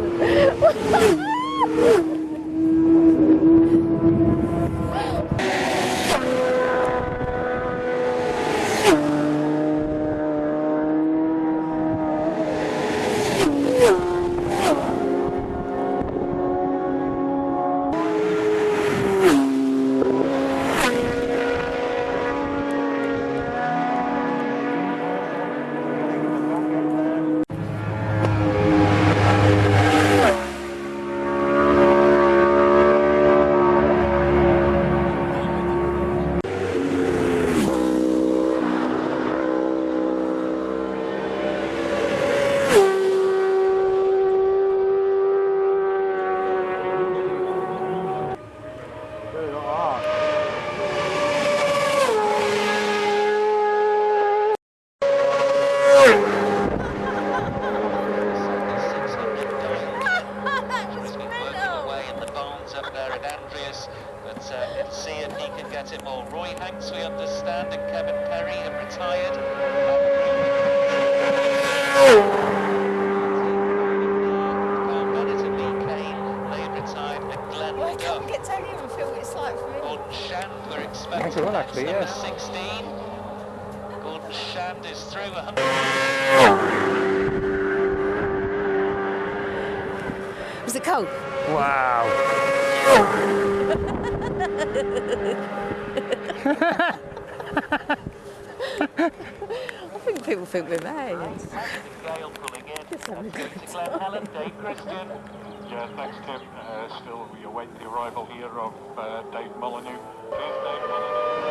Ha ha ha! Expecting Quite a lot, that's actually, number yes. 16. Gordon Shand is through 100. Was it cold? Wow. I think people think we're mad. Gale pulling in. Just having a good To Glen Helen, Dave Christian. Yeah, thanks, Tim. Uh, still, we await the arrival here of uh, Dave Molyneux. Dave Molyneux.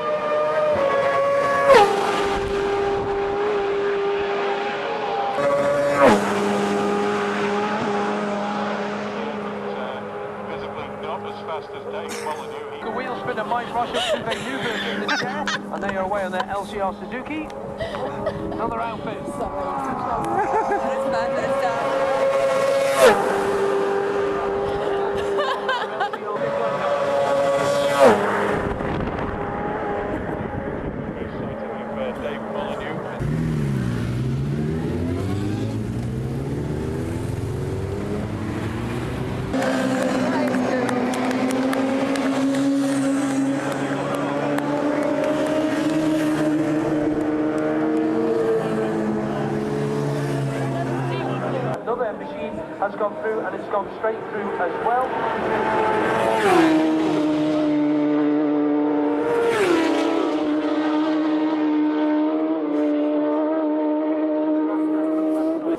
Uh, visibly not as fast as Dave Molyneux. The wheel spinner Mike Rush up to a new version the chair, and they are away on their LCR Suzuki. Another outfit. But it's done. Excited with uh, Dave Molyneux. Another machine has gone through, and it's gone straight through as well.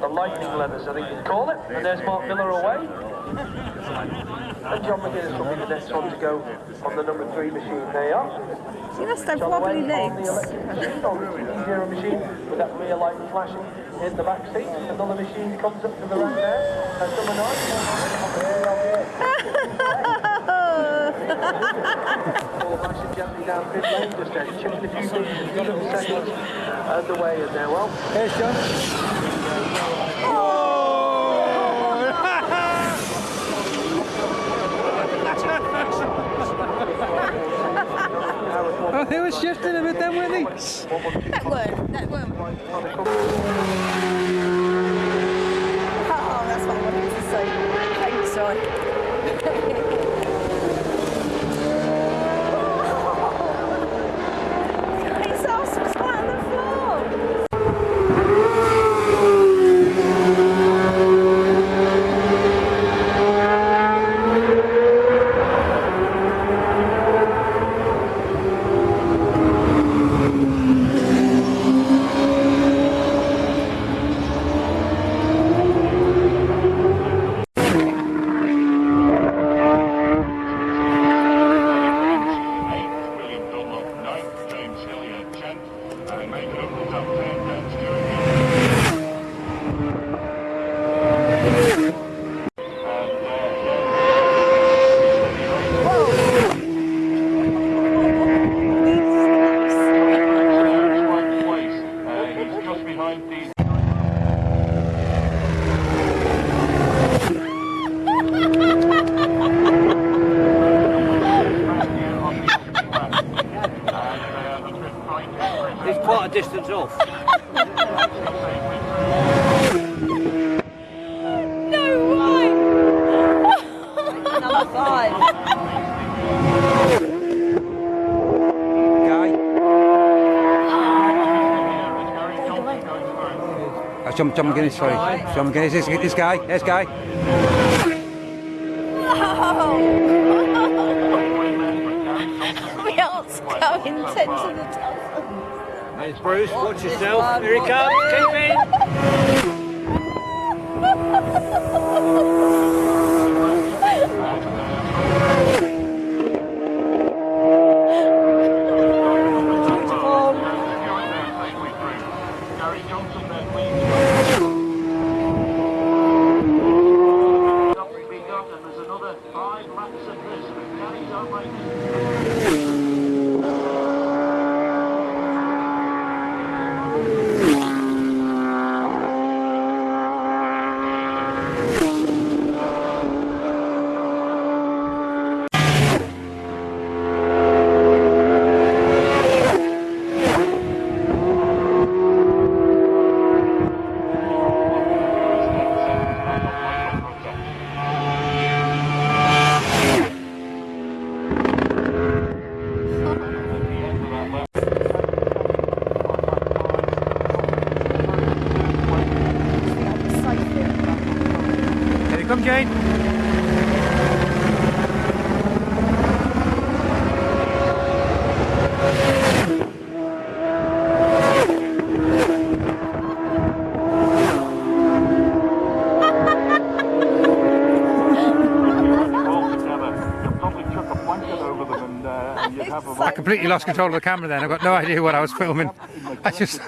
The lightning levers, I think you'd call it. And there's Mark Miller away. And John McGuinness will be the next one to go on the number three machine. There you are. You must have John wobbly away on legs. the electric machine, on the Zero machine, with that rear light flashing in the back seat. Another machine comes up to the right there. That's number nine. All flashing gently down pit lane, just uh, checking a few things, a few little seconds underway in there. Well, Here's John. Oh, they were shifting a bit then, weren't they? That weren't, that weren't. Oh, that's what I wanted to say. Thanks. it's quite a distance off. no way! Number five. Jump, jump, Guinness, sorry. Jump, Guinness, this, this guy, this guy. It's Bruce, watch yourself. Here he comes, keep in. Five laps of this, but Gary's outrageous. Here you come, Jane. all together. You'll probably chuck a blanket over them and, uh, and you'd have a I completely lost control of the camera then. I've got no idea what I was filming. I just.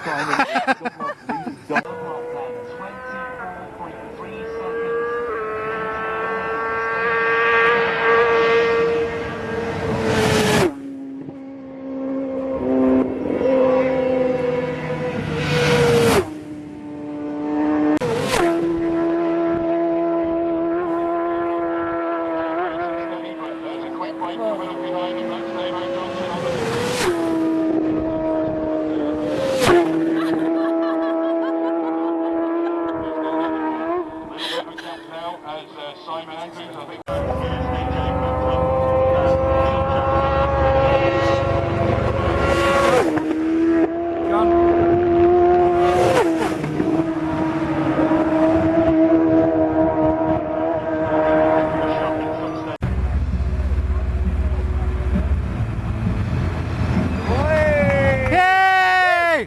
There's a quick break coming up behind him. That's David Johnson on the now as uh, Simon Andrews, I think. Yay!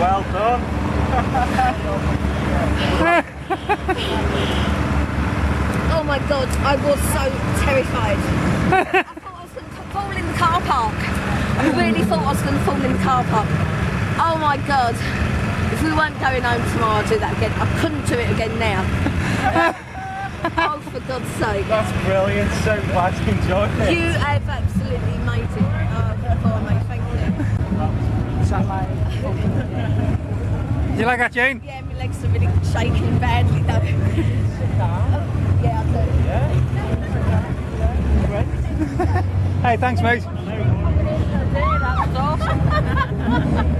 Well done. Oh my god, I was so terrified. I thought I was going to fall in the car park. I really thought I was going to fall in the car park. Oh my god. If we weren't going home tomorrow, I'd do that again. I couldn't do it again now. oh, for God's sake. That's brilliant. So glad you enjoyed it. You have absolutely made it uh, for me. Thank you. You like that, Jane? Yeah, my legs are really shaking badly though. Oh, yeah, I do. hey, thanks, mate.